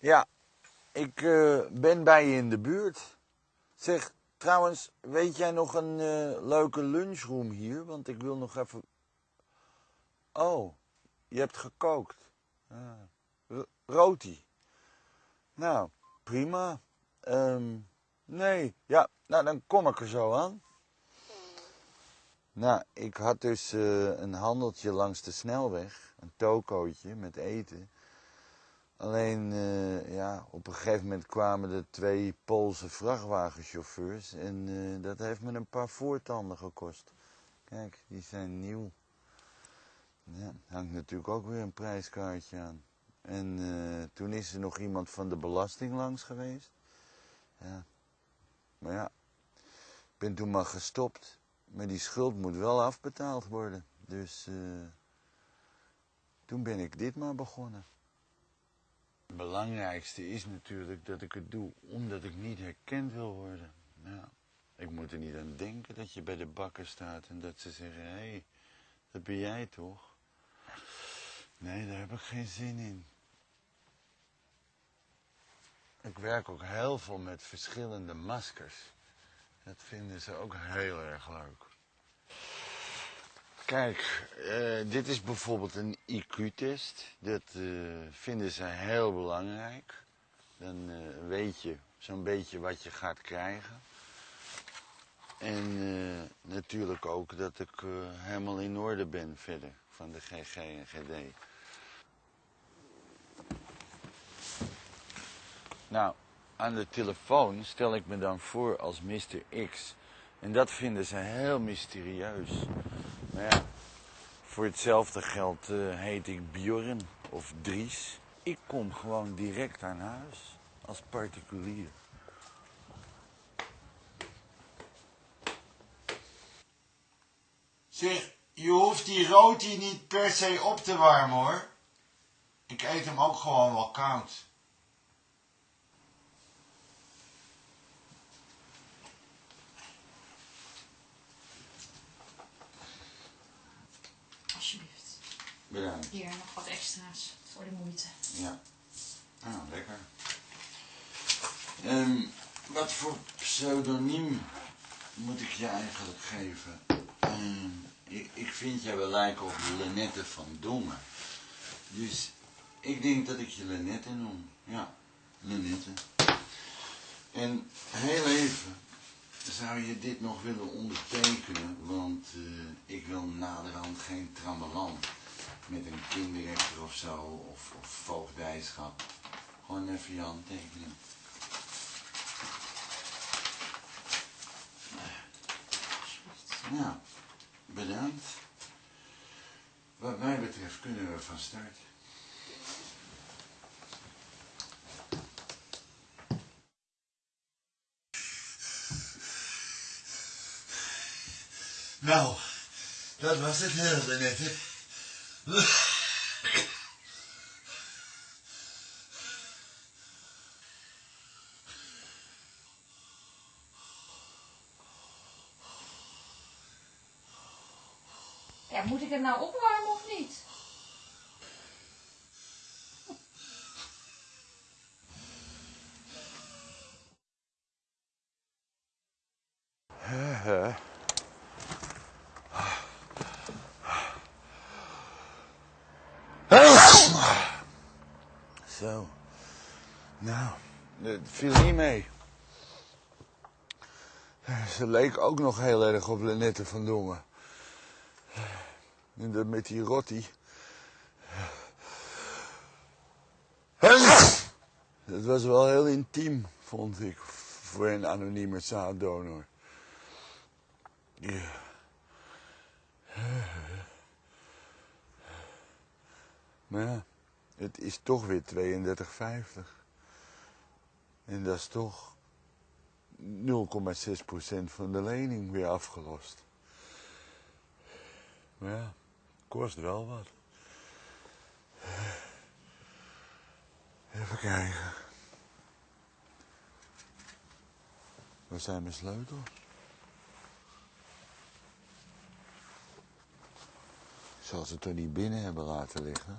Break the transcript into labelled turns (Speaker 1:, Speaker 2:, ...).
Speaker 1: Ja, ik eh, ben bij je in de buurt. Zeg, trouwens, weet jij nog een eh, leuke lunchroom hier? Want ik wil nog even... Oh, je hebt gekookt. R- roti. Nou, prima. Ehm, nee, ja, nou dan kom ik er zo aan. Nou, ik had dus eh, een handeltje langs de snelweg. Een tokootje met eten. Alleen, eh, ja, op een gegeven moment kwamen er twee Poolse vrachtwagenchauffeurs en eh, dat heeft me een paar voortanden gekost. Kijk, die zijn nieuw. Ja, hangt natuurlijk ook weer een prijskaartje aan. En eh, toen is er nog iemand van de belasting langs geweest. Ja, maar ja, ik ben toen maar gestopt. Maar die schuld moet wel afbetaald worden. Dus toen ben ik dit maar begonnen. Het belangrijkste is natuurlijk dat ik het doe omdat ik niet herkend wil worden. Ja. Ik moet er niet aan denken dat je bij de bakker staat en dat ze zeggen, hé, hey, dat ben jij toch? Nee, daar heb ik geen zin in. Ik werk ook heel veel met verschillende maskers. Dat vinden ze ook heel erg leuk. Kijk, eh, dit is bijvoorbeeld een IQ-test. Dat eh, vinden ze heel belangrijk. Dan eh, weet je zo'n beetje wat je gaat krijgen. En natuurlijk ook dat ik helemaal in orde ben verder van de GG en GD. Nou, aan de telefoon stel ik me dan voor als Mr. X. En dat vinden ze heel mysterieus. Ja, voor hetzelfde geld eh, heet ik Bjorn of Dries. Ik kom gewoon direct aan huis als particulier. Zeg, je hoeft die roti niet per se op te warmen hoor. Ik eet hem ook gewoon wel koud. Bedankt.
Speaker 2: Hier nog wat extra's voor de moeite.
Speaker 1: Ja. Ah, lekker. Ehm, wat voor pseudoniem moet ik je eigenlijk geven? Ehm, ik, ik vind jij wel lijken op Lenette van Dongen. Dus ik denk dat ik je Lenette noem. Ja, Lenette. En heel even, zou je dit nog willen ondertekenen? Want eh, ik wil naderhand geen trammeland met een kinderrechter of zo, of, of voogdijschap. Gewoon even je handtekening. Nou, bedankt. Wat mij betreft kunnen we van start. Nou, dat was het heel net.
Speaker 2: Ja, moet ik het nou opwarmen of niet?
Speaker 1: Zo. Nou, het viel niet mee. Ze leek ook nog heel erg op Lenette van Dongen. En dat met die rotti. Dat was wel heel intiem, vond ik, voor een anonieme zaaddonor. Ja. Maar ja, het is toch weer 32,50. En dat is toch 0,6% van de lening weer afgelost. Maar ja, kost wel wat. Even kijken. Waar zijn mijn sleutels? Ik zal ze toch niet binnen hebben laten liggen?